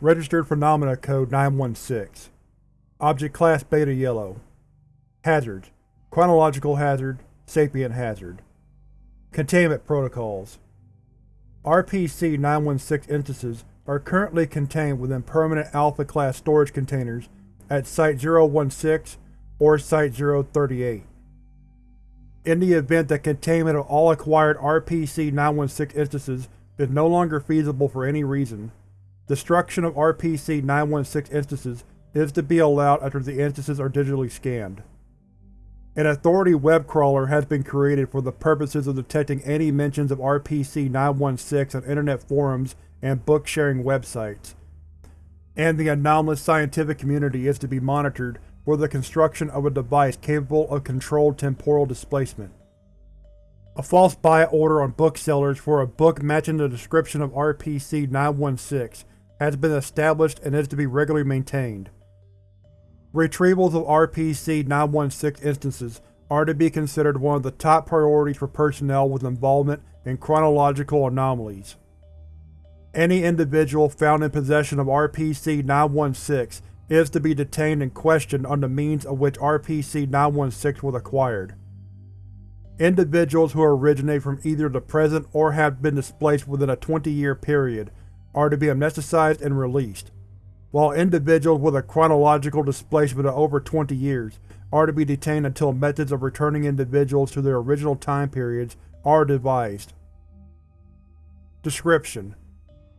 Registered Phenomena Code 916 Object Class Beta Yellow. Hazards Chronological Hazard. Sapient Hazard. Containment Protocols. RPC-916 instances are currently contained within permanent Alpha-class storage containers at Site-016 or Site-038. In the event that containment of all acquired RPC-916 instances is no longer feasible for any reason, destruction of RPC-916 instances is to be allowed after the instances are digitally scanned. An Authority web crawler has been created for the purposes of detecting any mentions of RPC-916 on Internet forums and book-sharing websites, and the anomalous scientific community is to be monitored for the construction of a device capable of controlled temporal displacement. A false buy order on booksellers for a book matching the description of RPC-916 has been established and is to be regularly maintained. Retrievals of RPC-916 instances are to be considered one of the top priorities for personnel with involvement in chronological anomalies. Any individual found in possession of RPC-916 is to be detained and questioned on the means of which RPC-916 was acquired. Individuals who originate from either the present or have been displaced within a 20-year period are to be amnesticized and released while individuals with a chronological displacement of over 20 years are to be detained until methods of returning individuals to their original time periods are devised. Description: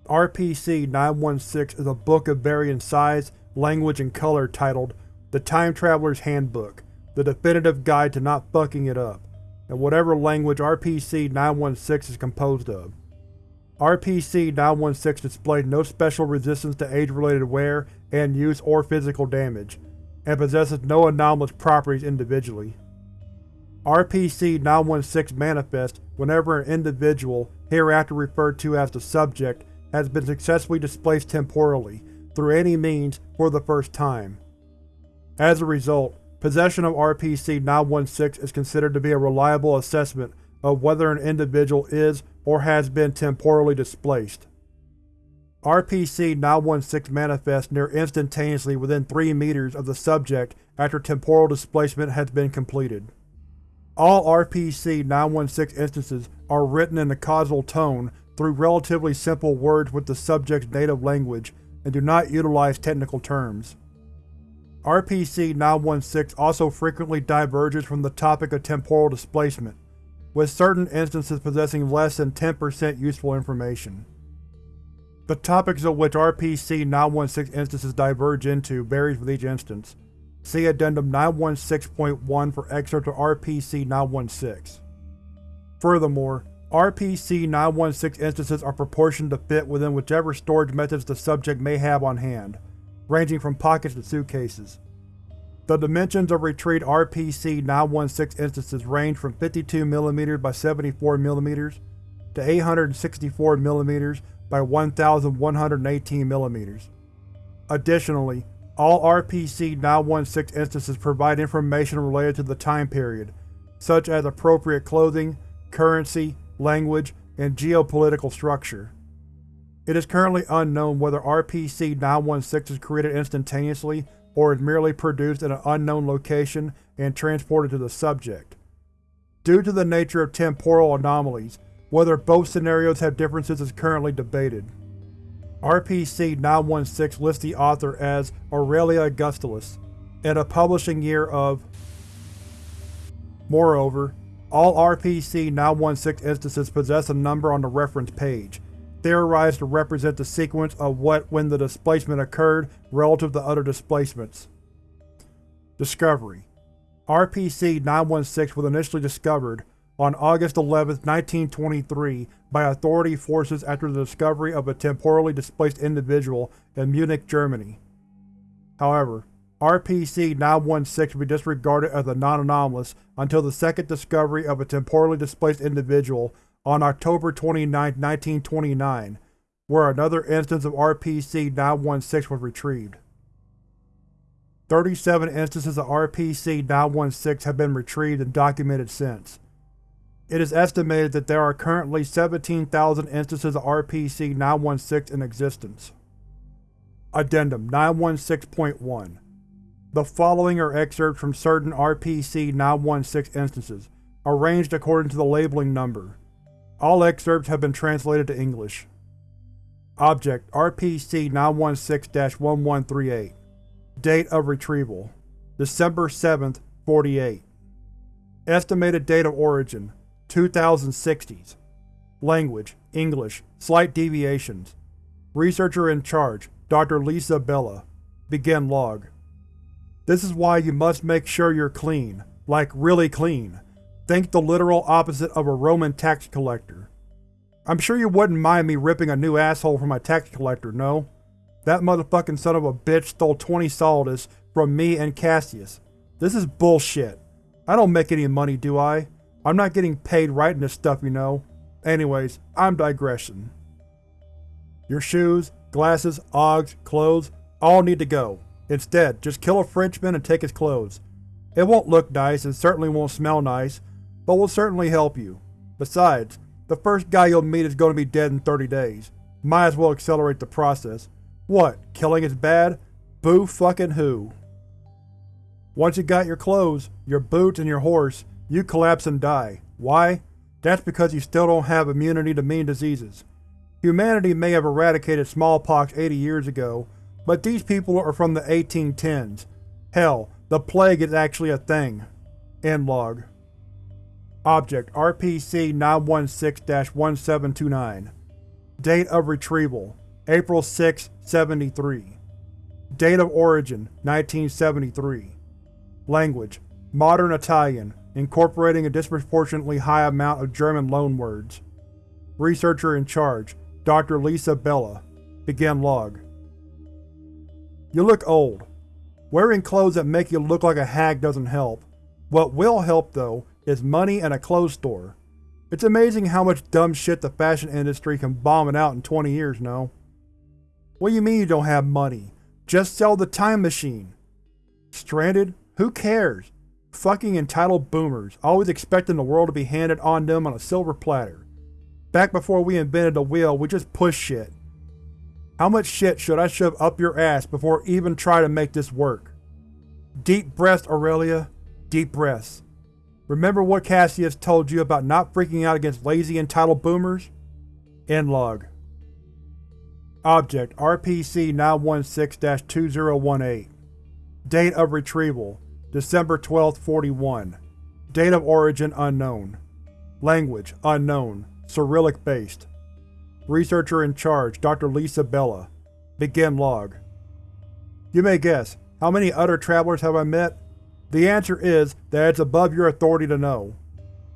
RPC-916 is a book of varying size, language, and color titled The Time Traveler's Handbook, the definitive guide to not fucking it up, in whatever language RPC-916 is composed of. RPC-916 displayed no special resistance to age-related wear and use or physical damage, and possesses no anomalous properties individually. RPC-916 manifests whenever an individual, hereafter referred to as the subject, has been successfully displaced temporally, through any means, for the first time. As a result, possession of RPC-916 is considered to be a reliable assessment of whether an individual is or has been temporally displaced. RPC-916 manifests near instantaneously within 3 meters of the subject after temporal displacement has been completed. All RPC-916 instances are written in a causal tone through relatively simple words with the subject's native language and do not utilize technical terms. RPC-916 also frequently diverges from the topic of temporal displacement, with certain instances possessing less than 10% useful information. The topics of which RPC-916 instances diverge into varies with each instance. See Addendum 916.1 for excerpts of RPC-916. Furthermore, RPC-916 instances are proportioned to fit within whichever storage methods the subject may have on hand, ranging from pockets to suitcases. The dimensions of retrieved RPC-916 instances range from 52mm by 74mm to 864mm by 1118mm. Additionally, all RPC-916 instances provide information related to the time period, such as appropriate clothing, currency, language, and geopolitical structure. It is currently unknown whether RPC-916 is created instantaneously or is merely produced in an unknown location and transported to the subject. Due to the nature of temporal anomalies, whether both scenarios have differences is currently debated. RPC-916 lists the author as Aurelia Augustulus, and a publishing year of Moreover, all RPC-916 instances possess a number on the reference page, theorized to represent the sequence of what when the displacement occurred relative to other displacements. Discovery RPC-916 was initially discovered on August 11, 1923 by Authority forces after the discovery of a temporally displaced individual in Munich, Germany. However, RPC-916 will be disregarded as a non-anomalous until the second discovery of a temporally displaced individual on October 29, 1929, where another instance of RPC-916 was retrieved. 37 instances of RPC-916 have been retrieved and documented since. It is estimated that there are currently 17,000 instances of RPC-916 in existence. Addendum 916.1 The following are excerpts from certain RPC-916 instances, arranged according to the labeling number. All excerpts have been translated to English. Object RPC-916-1138 Date of retrieval December 7, 48 Estimated date of origin 2060s Language English Slight deviations Researcher in charge Dr. Lisa Bella Begin log This is why you must make sure you're clean. Like, really clean. Think the literal opposite of a Roman tax collector. I'm sure you wouldn't mind me ripping a new asshole from my tax collector, no? That motherfucking son of a bitch stole 20 solidus from me and Cassius. This is bullshit. I don't make any money, do I? I'm not getting paid writing this stuff, you know. Anyways, I'm digressing. Your shoes, glasses, Oggs, clothes, all need to go. Instead, just kill a Frenchman and take his clothes. It won't look nice and certainly won't smell nice, but will certainly help you. Besides, the first guy you'll meet is going to be dead in 30 days. Might as well accelerate the process. What, killing is bad? Boo fucking who. Once you got your clothes, your boots, and your horse, you collapse and die. Why? That's because you still don't have immunity to mean diseases. Humanity may have eradicated smallpox 80 years ago, but these people are from the 1810s. Hell, the plague is actually a thing. End log. Object RPC-916-1729 Date of retrieval April 6, 73 Date of origin 1973 Language Modern Italian, incorporating a disproportionately high amount of German loanwords. Researcher in charge Dr. Lisa Bella Begin log You look old. Wearing clothes that make you look like a hag doesn't help. What will help, though, is money and a clothes store. It's amazing how much dumb shit the fashion industry can bomb it out in 20 years, no? What do you mean you don't have money? Just sell the time machine. Stranded? Who cares? Fucking entitled boomers, always expecting the world to be handed on them on a silver platter. Back before we invented the wheel, we just pushed shit. How much shit should I shove up your ass before even try to make this work? Deep breaths, Aurelia. Deep breaths. Remember what Cassius told you about not freaking out against lazy entitled boomers? End log. Object RPC-916-2018 Date of retrieval December 12, 41 Date of origin unknown Language unknown Cyrillic based Researcher in charge Dr. Lisa Bella Begin log You may guess, how many other travelers have I met? The answer is that it's above your authority to know.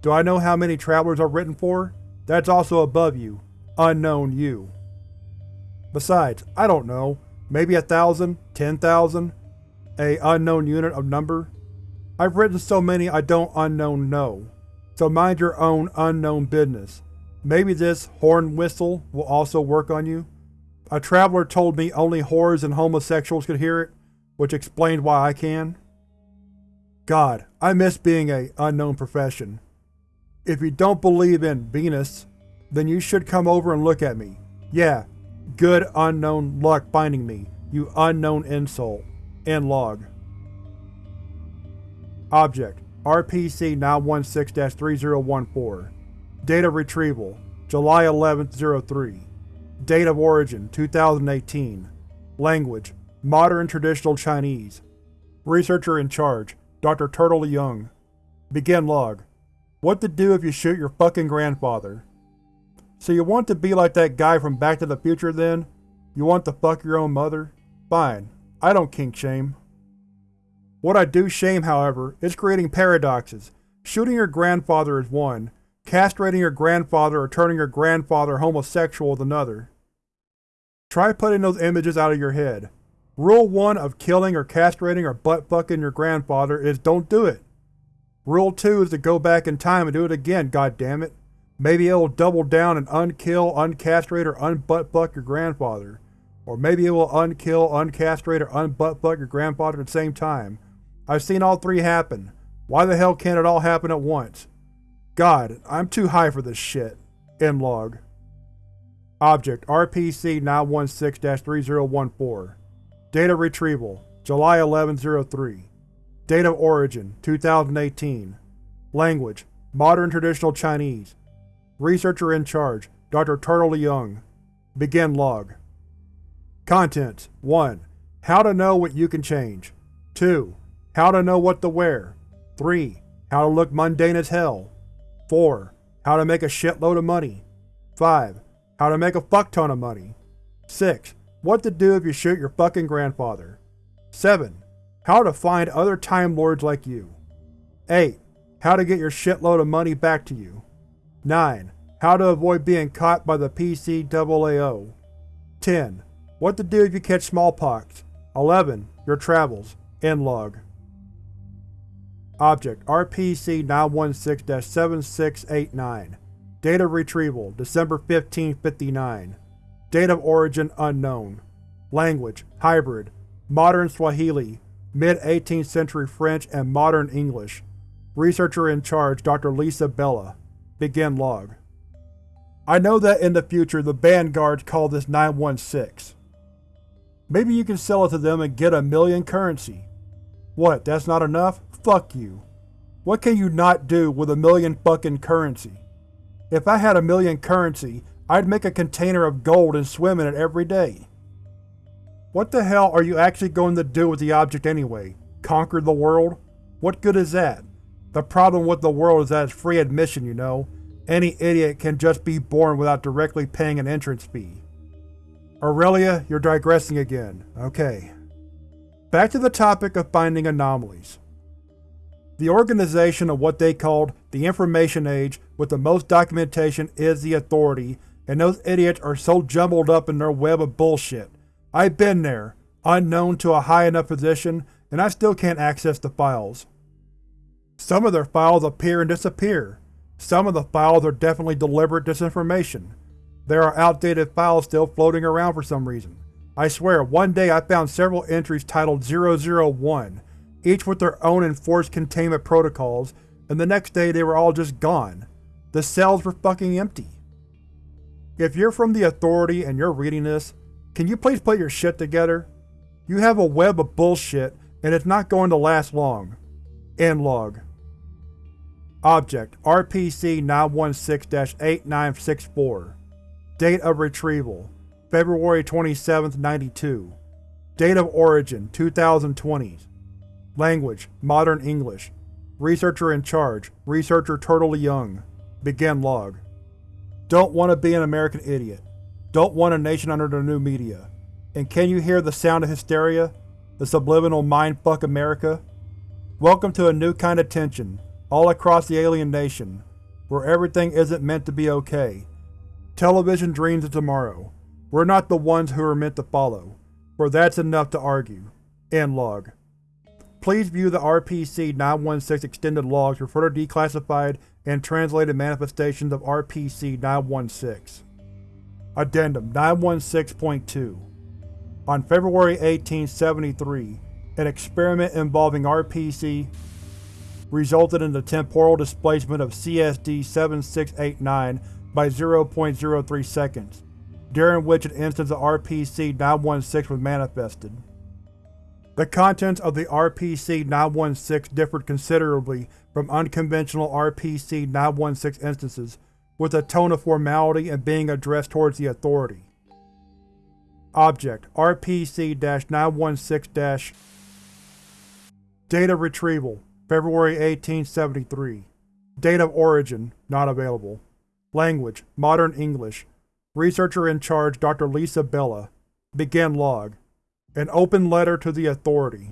Do I know how many travelers are written for? That's also above you. Unknown you. Besides, I don't know. Maybe a thousand, ten thousand? A unknown unit of number? I've written so many I don't unknown know. So mind your own unknown business. Maybe this horn whistle will also work on you? A traveler told me only whores and homosexuals could hear it, which explained why I can. God, I miss being a unknown profession. If you don't believe in Venus, then you should come over and look at me. Yeah, good unknown luck finding me, you unknown insult. End log. Object RPC-916-3014 Date of retrieval July 11, 03 Date of origin 2018 Language Modern Traditional Chinese Researcher in charge Dr. Turtle Young. Begin log. What to do if you shoot your fucking grandfather. So you want to be like that guy from Back to the Future then? You want to fuck your own mother? Fine. I don't kink shame. What I do shame, however, is creating paradoxes. Shooting your grandfather is one, castrating your grandfather or turning your grandfather homosexual is another. Try putting those images out of your head. Rule 1 of killing or castrating or butt-fucking your grandfather is don't do it. Rule 2 is to go back in time and do it again, goddammit. Maybe it'll double down and unkill, uncastrate, or unbutt-fuck your grandfather. Or maybe it will unkill, uncastrate, or unbutt-fuck your grandfather at the same time. I've seen all three happen. Why the hell can't it all happen at once? God, I'm too high for this shit. M log. Object RPC-916-3014 Data retrieval July 1103 Date of origin 2018 Language Modern Traditional Chinese Researcher in charge Dr. Turtle Young Begin log Contents 1. How to know what you can change 2. How to know what to wear 3. How to look mundane as hell 4. How to make a shitload of money 5. How to make a fuckton of money 6. What to do if you shoot your fucking grandfather 7. How to find other Time Lords like you 8. How to get your shitload of money back to you 9. How to avoid being caught by the PCAAO 10. What to do if you catch smallpox 11. Your travels. End log. Object RPC-916-7689 Data retrieval December 1559 Date of origin unknown Language Hybrid Modern Swahili Mid-18th century French and Modern English Researcher in charge Dr. Lisa Bella Begin log I know that in the future the Vanguards call this 916. Maybe you can sell it to them and get a million currency. What, that's not enough? Fuck you. What can you not do with a million fucking currency? If I had a million currency, I'd make a container of gold and swim in it every day. What the hell are you actually going to do with the object anyway? Conquer the world? What good is that? The problem with the world is that it's free admission, you know. Any idiot can just be born without directly paying an entrance fee. Aurelia, you're digressing again. Okay. Back to the topic of finding anomalies. The organization of what they called the Information Age with the most documentation is the Authority, and those idiots are so jumbled up in their web of bullshit. I've been there, unknown to a high enough position, and I still can't access the files. Some of their files appear and disappear. Some of the files are definitely deliberate disinformation. There are outdated files still floating around for some reason. I swear, one day I found several entries titled 001, each with their own enforced containment protocols, and the next day they were all just gone. The cells were fucking empty. If you're from the Authority and you're reading this, can you please put your shit together? You have a web of bullshit, and it's not going to last long. End log. Object RPC-916-8964 Date of retrieval February 27, 92 Date of origin 2020 Language Modern English Researcher in charge Researcher Turtle Young Begin log Don't want to be an American idiot. Don't want a nation under the new media. And can you hear the sound of hysteria? The subliminal mindfuck America? Welcome to a new kind of tension, all across the alien nation, where everything isn't meant to be okay. Television dreams of tomorrow. We're not the ones who are meant to follow, for that's enough to argue. End log. Please view the RPC-916 extended logs for further declassified and translated manifestations of RPC-916. Addendum 916.2 On February 1873, an experiment involving RPC resulted in the temporal displacement of CSD-7689 by 0.03 seconds, during which an instance of RPC-916 was manifested. The contents of the RPC-916 differed considerably from unconventional RPC-916 instances with a tone of formality and being addressed towards the Authority. Object RPC-916- Data retrieval February 1873 Date of origin not available Language Modern English Researcher in charge Dr. Lisa Bella Begin log An open letter to the Authority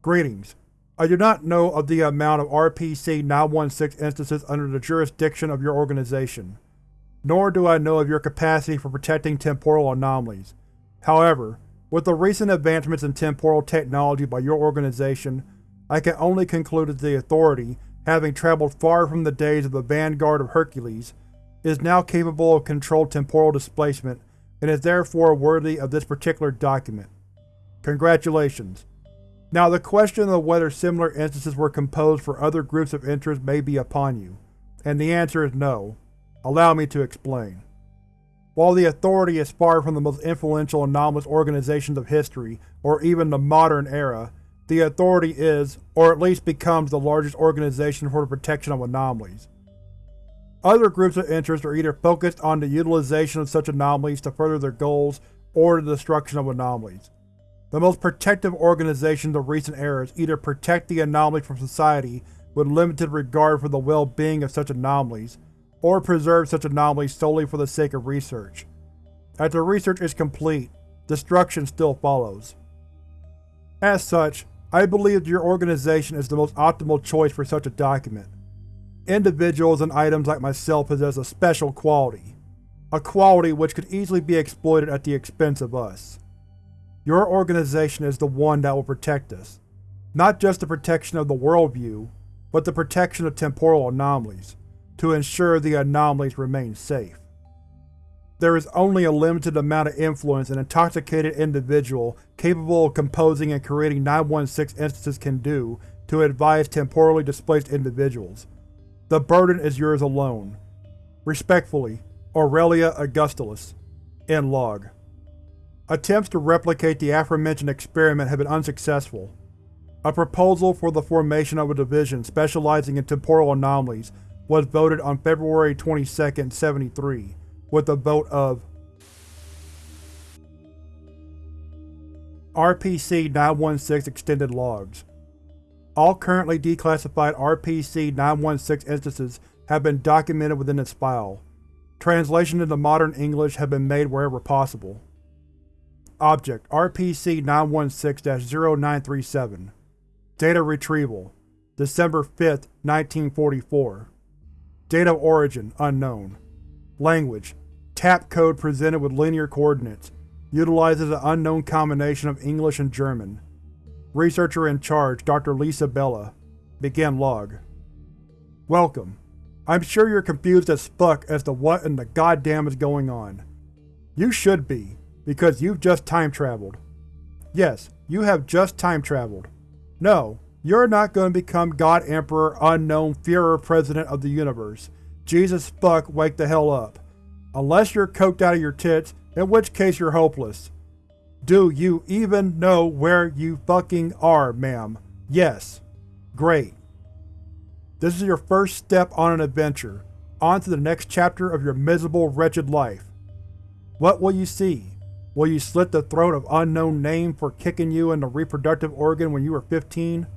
Greetings. I do not know of the amount of RPC-916 instances under the jurisdiction of your organization, nor do I know of your capacity for protecting temporal anomalies. However, with the recent advancements in temporal technology by your organization, I can only conclude that the Authority, having traveled far from the days of the Vanguard of Hercules, is now capable of controlled temporal displacement and is therefore worthy of this particular document. Congratulations. Now the question of whether similar instances were composed for other groups of interest may be upon you, and the answer is no. Allow me to explain. While the Authority is far from the most influential anomalous organizations of history, or even the modern era, the Authority is, or at least becomes, the largest organization for the protection of anomalies. Other groups of interest are either focused on the utilization of such anomalies to further their goals, or the destruction of anomalies. The most protective organizations of recent eras either protect the anomalies from society with limited regard for the well-being of such anomalies, or preserve such anomalies solely for the sake of research. After research is complete, destruction still follows. As such, I believe that your organization is the most optimal choice for such a document. Individuals and items like myself possess a special quality, a quality which could easily be exploited at the expense of us. Your organization is the one that will protect us, not just the protection of the worldview, but the protection of temporal anomalies, to ensure the anomalies remain safe. There is only a limited amount of influence an intoxicated individual capable of composing and creating 916 instances can do to advise temporally displaced individuals. The burden is yours alone. Respectfully, Aurelia Augustulus. End log. Attempts to replicate the aforementioned experiment have been unsuccessful. A proposal for the formation of a division specializing in temporal anomalies was voted on February 22, 73, with a vote of RPC-916 Extended Logs All currently declassified RPC-916 instances have been documented within this file. Translation into modern English have been made wherever possible. Object RPC-916-0937 Data Retrieval December 5, 1944 Date of origin unknown. Language TAP code presented with linear coordinates. Utilizes an unknown combination of English and German. Researcher in charge Dr. Lisa Bella. Begin log. Welcome. I'm sure you're confused as fuck as to what in the goddamn is going on. You should be, because you've just time-traveled. Yes, you have just time-traveled. No, you're not going to become God Emperor Unknown Führer President of the Universe. Jesus fuck wake the hell up. Unless you're coked out of your tits, in which case you're hopeless. Do you even know where you fucking are, ma'am? Yes. Great. This is your first step on an adventure, on to the next chapter of your miserable, wretched life. What will you see? Will you slit the throat of unknown name for kicking you in the reproductive organ when you were 15?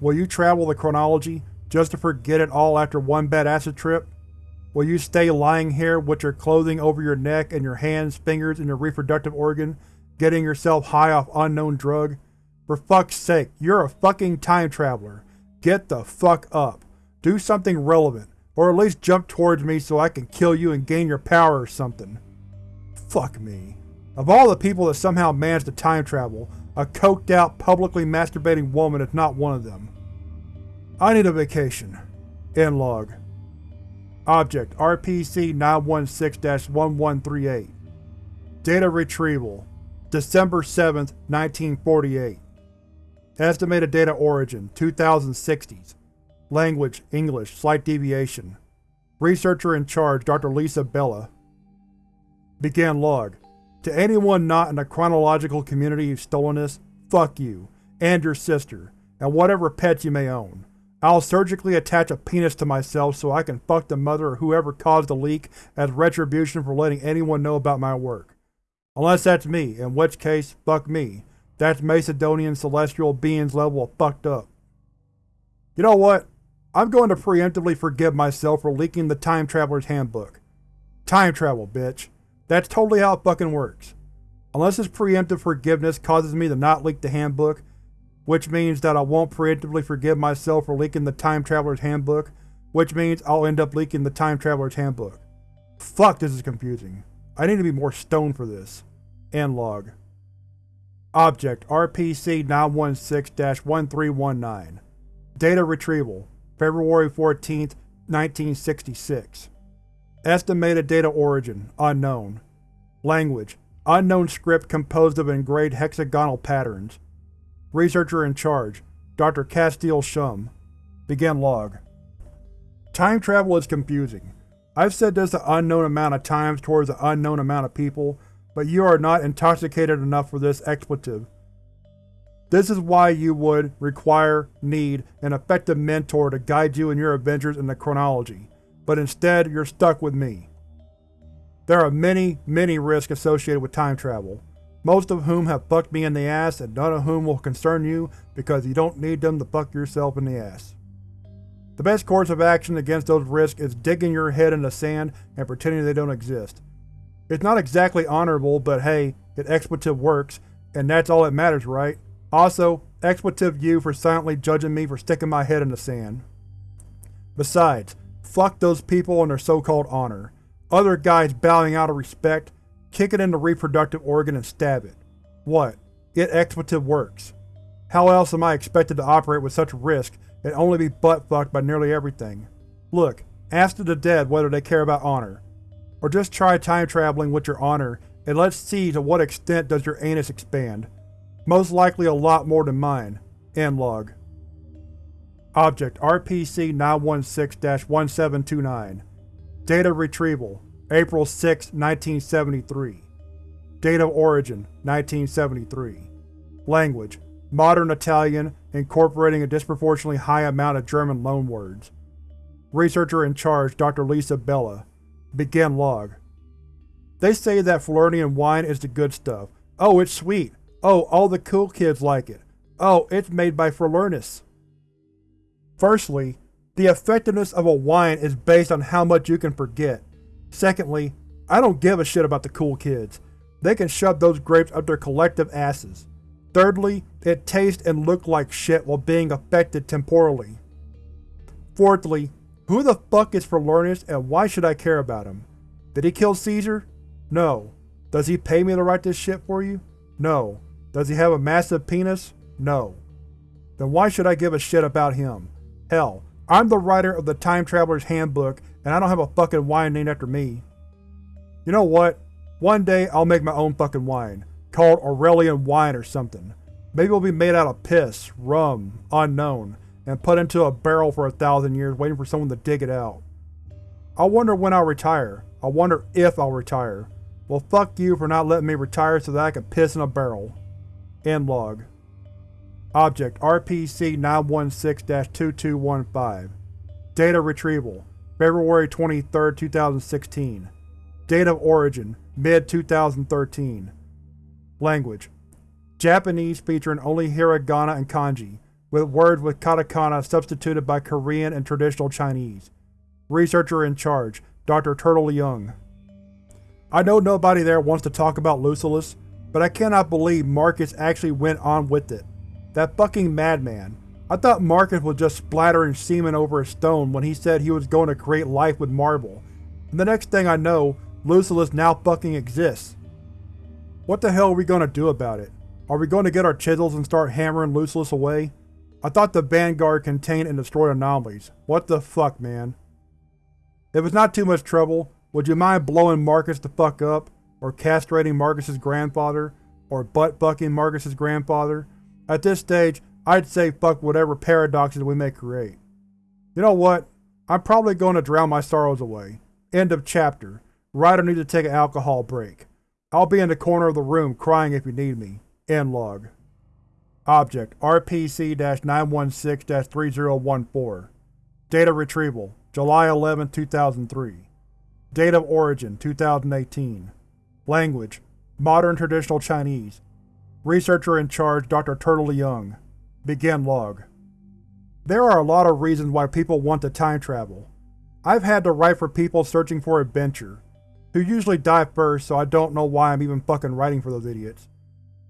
Will you travel the chronology, just to forget it all after one bad acid trip? Will you stay lying here with your clothing over your neck and your hands, fingers, and your reproductive organ, getting yourself high off unknown drug? For fuck's sake, you're a fucking time traveler. Get the fuck up. Do something relevant, or at least jump towards me so I can kill you and gain your power or something. Fuck me. Of all the people that somehow managed to time travel, a coked out, publicly masturbating woman is not one of them. I need a vacation. End log. Object RPC-916-1138 Data Retrieval December 7, 1948 Estimated data origin 2060s Language English, slight deviation Researcher in charge Dr. Lisa Bella Begin log to anyone not in the chronological community who's stolen this, fuck you, and your sister, and whatever pets you may own. I'll surgically attach a penis to myself so I can fuck the mother or whoever caused the leak as retribution for letting anyone know about my work. Unless that's me, in which case, fuck me. That's Macedonian celestial beings level of fucked up. You know what? I'm going to preemptively forgive myself for leaking the Time Traveler's Handbook. Time travel, bitch. That's totally how it fucking works. Unless this preemptive forgiveness causes me to not leak the handbook, which means that I won't preemptively forgive myself for leaking the Time Traveler's Handbook, which means I'll end up leaking the Time Traveler's Handbook. Fuck, this is confusing. I need to be more stoned for this. End log. Object RPC-916-1319 Data Retrieval February 14, 1966 Estimated data origin unknown. Language unknown script composed of engraved hexagonal patterns. Researcher in charge Dr. Castile Shum. Begin log. Time travel is confusing. I've said this an unknown amount of times towards an unknown amount of people, but you are not intoxicated enough for this expletive. This is why you would require, need, an effective mentor to guide you in your adventures in the chronology, but instead you're stuck with me. There are many, many risks associated with time travel, most of whom have fucked me in the ass and none of whom will concern you because you don't need them to fuck yourself in the ass. The best course of action against those risks is digging your head in the sand and pretending they don't exist. It's not exactly honorable, but hey, it expletive works, and that's all that matters, right? Also, expletive you for silently judging me for sticking my head in the sand. Besides, fuck those people and their so-called honor. Other guys bowing out of respect, kick it in the reproductive organ and stab it. What? It expletive works. How else am I expected to operate with such risk and only be butt-fucked by nearly everything? Look, ask the dead whether they care about honor. Or just try time-traveling with your honor and let's see to what extent does your anus expand. Most likely a lot more than mine. End log. Object RPC-916-1729 Data retrieval April 6, 1973 Date of origin 1973 Language Modern Italian, incorporating a disproportionately high amount of German loanwords. Researcher in charge Dr. Lisa Bella. Begin log. They say that Falernian wine is the good stuff. Oh, it's sweet. Oh, all the cool kids like it. Oh, it's made by Falernus. Firstly, the effectiveness of a wine is based on how much you can forget. Secondly, I don't give a shit about the cool kids. They can shove those grapes up their collective asses. Thirdly, it tastes and looks like shit while being affected temporally. Fourthly, who the fuck is Falernus and why should I care about him? Did he kill Caesar? No. Does he pay me to write this shit for you? No. Does he have a massive penis? No. Then why should I give a shit about him? Hell, I'm the writer of the Time Traveler's Handbook and I don't have a fucking wine named after me. You know what? One day I'll make my own fucking wine, called Aurelian wine or something. Maybe it'll be made out of piss, rum, unknown, and put into a barrel for a thousand years waiting for someone to dig it out. I wonder when I'll retire. I wonder if I'll retire. Well fuck you for not letting me retire so that I can piss in a barrel. End log. Object RPC-916-2215 Data retrieval February 23, 2016 Date of origin Mid-2013 Language Japanese featuring only hiragana and kanji, with words with katakana substituted by Korean and traditional Chinese. Researcher in charge, Dr. Turtle Young. I know nobody there wants to talk about Lucullus, but I cannot believe Marcus actually went on with it. That fucking madman. I thought Marcus was just splattering semen over a stone when he said he was going to create life with marble, and the next thing I know, Lucullus now fucking exists. What the hell are we going to do about it? Are we going to get our chisels and start hammering Lucullus away? I thought the Vanguard contained and destroyed anomalies. What the fuck, man? If it's not too much trouble, would you mind blowing Marcus the fuck up? or castrating Marcus's grandfather, or butt-fucking Marcus's grandfather. At this stage, I'd say fuck whatever paradoxes we may create. You know what? I'm probably going to drown my sorrows away. End of chapter. Writer needs to take an alcohol break. I'll be in the corner of the room crying if you need me. End log. Object RPC-916-3014 Data retrieval July 11, 2003 Date of origin 2018 Language: Modern Traditional Chinese. Researcher in charge Dr. Turtle Young. Begin log. There are a lot of reasons why people want to time travel. I've had to write for people searching for adventure, who usually die first so I don't know why I'm even fucking writing for those idiots.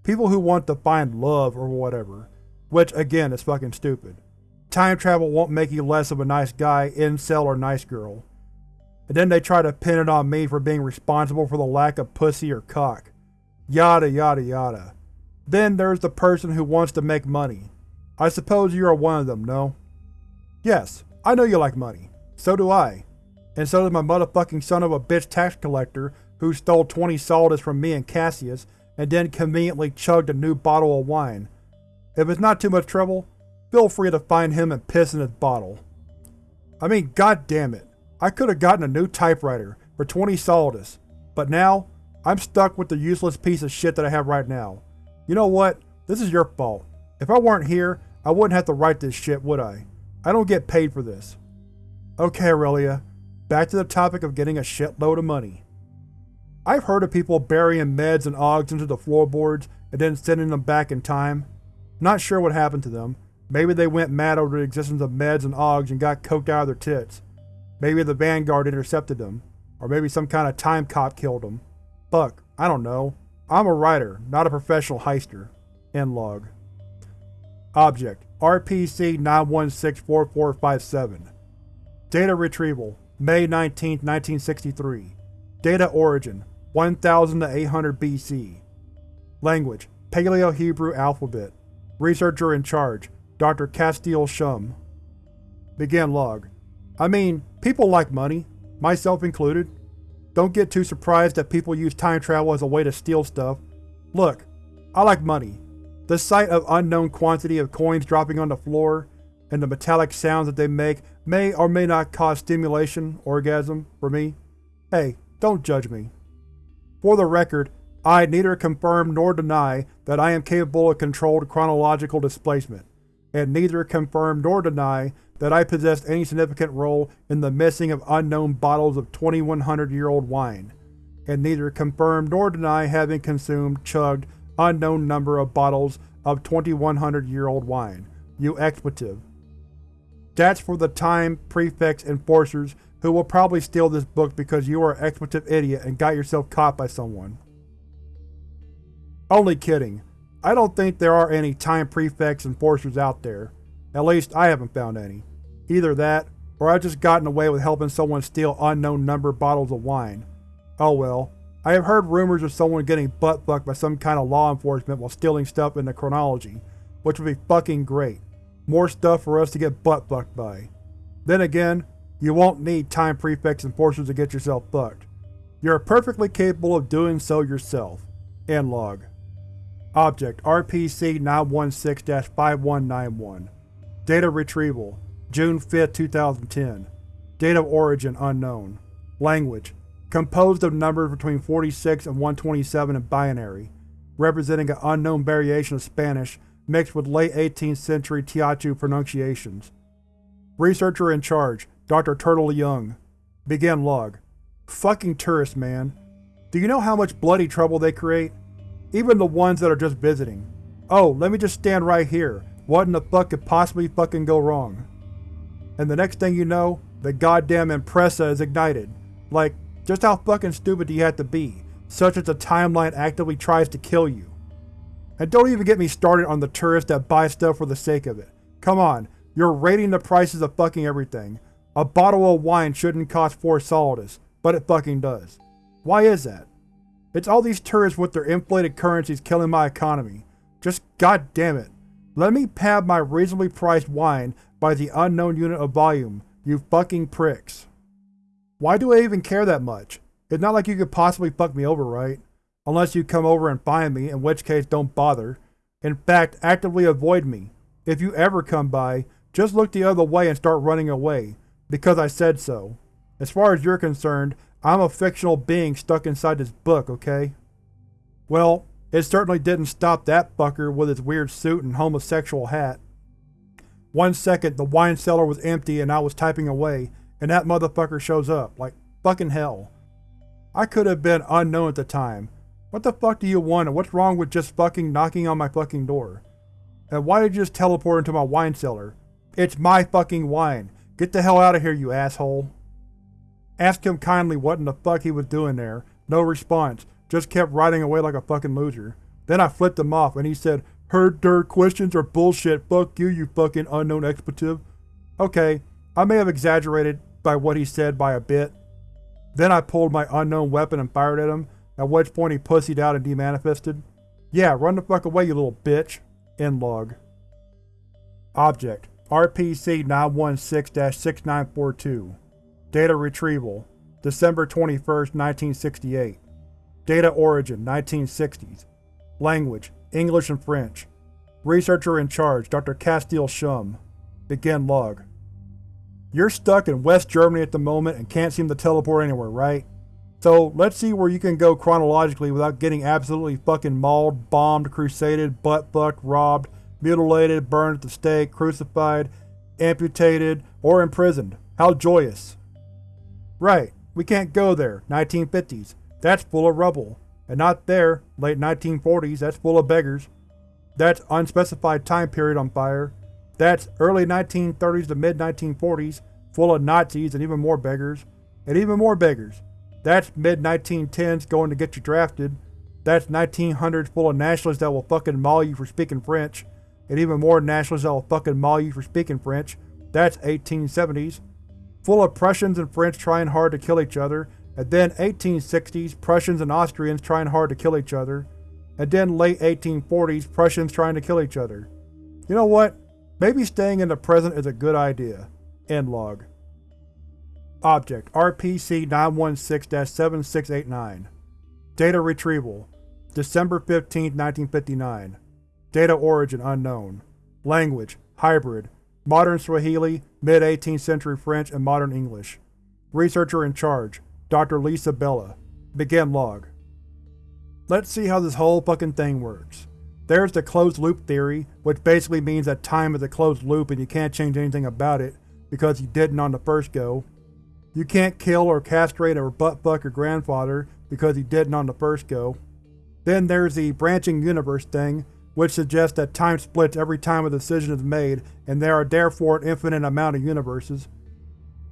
People who want to find love or whatever, which again is fucking stupid. Time travel won't make you less of a nice guy, incel, or nice girl and then they try to pin it on me for being responsible for the lack of pussy or cock. Yada yada yada. Then there's the person who wants to make money. I suppose you are one of them, no? Yes, I know you like money. So do I. And so does my motherfucking son of a bitch tax collector who stole 20 solidus from me and Cassius and then conveniently chugged a new bottle of wine. If it's not too much trouble, feel free to find him and piss in his bottle. I mean, god damn it. I could have gotten a new typewriter for 20 solidus, but now, I'm stuck with the useless piece of shit that I have right now. You know what? This is your fault. If I weren't here, I wouldn't have to write this shit, would I? I don't get paid for this. Okay, Aurelia. Back to the topic of getting a shitload of money. I've heard of people burying meds and OGs into the floorboards and then sending them back in time. Not sure what happened to them. Maybe they went mad over the existence of meds and OGs and got coked out of their tits. Maybe the Vanguard intercepted them. Or maybe some kind of time cop killed them. Fuck, I don't know. I'm a writer, not a professional heister. End log. Object: RPC-9164457 Data retrieval: May 19, 1963 Data origin: 1000 to 800 BC Language: Paleo-Hebrew alphabet Researcher in charge: Dr. Castile Shum Begin log. I mean, people like money, myself included. Don't get too surprised that people use time travel as a way to steal stuff. Look, I like money. The sight of unknown quantity of coins dropping on the floor, and the metallic sounds that they make may or may not cause stimulation, orgasm, for me. Hey, don't judge me. For the record, I neither confirm nor deny that I am capable of controlled chronological displacement, and neither confirm nor deny that I possessed any significant role in the missing of unknown bottles of 2100-year-old wine, and neither confirm nor deny having consumed, chugged, unknown number of bottles of 2100-year-old wine, you expletive. That's for the time prefects enforcers who will probably steal this book because you are an expletive idiot and got yourself caught by someone. Only kidding. I don't think there are any time prefects and enforcers out there. At least, I haven't found any. Either that, or I've just gotten away with helping someone steal unknown number bottles of wine. Oh well. I have heard rumors of someone getting butt-fucked by some kind of law enforcement while stealing stuff in the chronology, which would be fucking great. More stuff for us to get butt-fucked by. Then again, you won't need time prefects and enforcers to get yourself fucked. You're perfectly capable of doing so yourself. End log. Object RPC-916-5191 Data retrieval June 5, 2010 Date of origin unknown Language Composed of numbers between 46 and 127 in binary, representing an unknown variation of Spanish mixed with late 18th century Teochew pronunciations. Researcher in charge, Dr. Turtle Young. Begin log. Fucking tourists, man. Do you know how much bloody trouble they create? Even the ones that are just visiting. Oh, let me just stand right here. What in the fuck could possibly fucking go wrong? And the next thing you know, the goddamn Impressa is ignited. Like, just how fucking stupid do you have to be, such that the timeline actively tries to kill you? And don't even get me started on the tourists that buy stuff for the sake of it. Come on, you're rating the prices of fucking everything. A bottle of wine shouldn't cost 4 solidus, but it fucking does. Why is that? It's all these tourists with their inflated currencies killing my economy. Just goddamn it. Let me pad my reasonably priced wine by the unknown unit of volume, you fucking pricks. Why do I even care that much? It's not like you could possibly fuck me over, right? Unless you come over and find me, in which case don't bother. In fact, actively avoid me. If you ever come by, just look the other way and start running away, because I said so. As far as you're concerned, I'm a fictional being stuck inside this book, okay? Well, it certainly didn't stop that fucker with his weird suit and homosexual hat. One second the wine cellar was empty and I was typing away, and that motherfucker shows up, like fucking hell. I could have been unknown at the time. What the fuck do you want and what's wrong with just fucking knocking on my fucking door? And why did you just teleport into my wine cellar? It's my fucking wine. Get the hell out of here, you asshole. Asked him kindly what in the fuck he was doing there. No response. Just kept riding away like a fucking loser. Then I flipped him off and he said, Heard dirt questions are bullshit. Fuck you, you fucking unknown expletive. Okay, I may have exaggerated by what he said by a bit. Then I pulled my unknown weapon and fired at him, at which point he pussied out and demanifested. Yeah, run the fuck away, you little bitch. End log. Object: RPC-916-6942 Data retrieval: December 21, 1968 Data origin: 1960s Language: English and French Researcher in charge: Dr. Castile Shum Begin log You're stuck in West Germany at the moment and can't seem to teleport anywhere, right? So let's see where you can go chronologically without getting absolutely fucking mauled, bombed, crusaded, butt-fucked, robbed, mutilated, burned at the stake, crucified, amputated, or imprisoned. How joyous. Right, we can't go there, 1950s. That's full of rubble. And not there, late 1940s, that's full of beggars. That's unspecified time period on fire. That's early 1930s to mid-1940s, full of Nazis and even more beggars. And even more beggars. That's mid-1910s going to get you drafted. That's 1900s full of nationalists that will fucking maul you for speaking French. And even more nationalists that will fucking maul you for speaking French. That's 1870s. Full of Prussians and French trying hard to kill each other. And then 1860s, Prussians and Austrians trying hard to kill each other. And then late 1840s, Prussians trying to kill each other. You know what? Maybe staying in the present is a good idea. End log. Object: RPC-916-7689 Data retrieval: December 15, 1959 Data origin unknown Language: Hybrid Modern Swahili, mid-18th century French, and modern English Researcher in charge: Dr. Lisa Bella Begin log Let's see how this whole fucking thing works. There's the closed loop theory, which basically means that time is a closed loop and you can't change anything about it, because you didn't on the first go. You can't kill or castrate or butt-fuck your grandfather because he didn't on the first go. Then there's the branching universe thing, which suggests that time splits every time a decision is made and there are therefore an infinite amount of universes.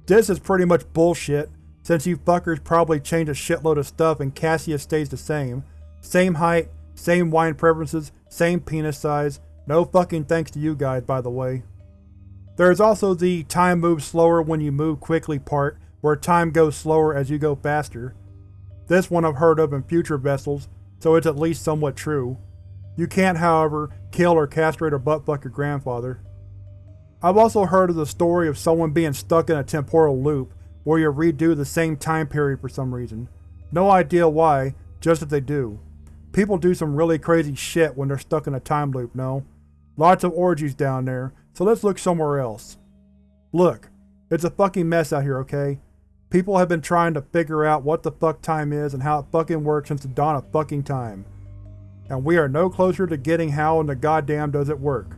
This is pretty much bullshit, since you fuckers probably changed a shitload of stuff and Cassius stays the same. Same height, same wine preferences, same penis size, no fucking thanks to you guys by the way. There is also the time moves slower when you move quickly part, where time goes slower as you go faster. This one I've heard of in future vessels, so it's at least somewhat true. You can't, however, kill or castrate or buttfuck your grandfather. I've also heard of the story of someone being stuck in a temporal loop, where you redo the same time period for some reason. No idea why, just that they do. People do some really crazy shit when they're stuck in a time loop, no? Lots of orgies down there, so let's look somewhere else. Look, it's a fucking mess out here, okay? People have been trying to figure out what the fuck time is and how it fucking works since the dawn of fucking time. And we are no closer to getting how in the goddamn does it work.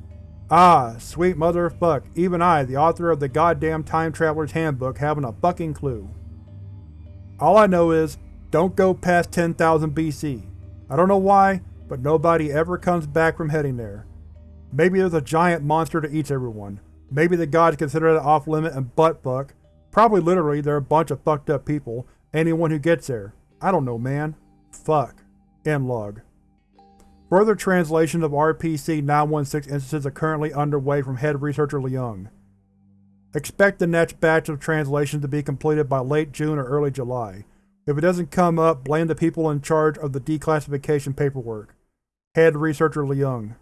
Ah, sweet mother of fuck, even I, the author of the goddamn Time Traveler's Handbook, haven't a fucking clue. All I know is, don't go past 10,000 BC. I don't know why, but nobody ever comes back from heading there. Maybe there's a giant monster that eats everyone. Maybe the gods consider it off limit and butt fuck, Probably literally they're a bunch of fucked up people, anyone who gets there. I don't know man. Fuck. End log. Further translations of RPC-916 instances are currently underway from head researcher Leung. Expect the next batch of translations to be completed by late June or early July. If it doesn't come up, blame the people in charge of the declassification paperwork. Head Researcher Leung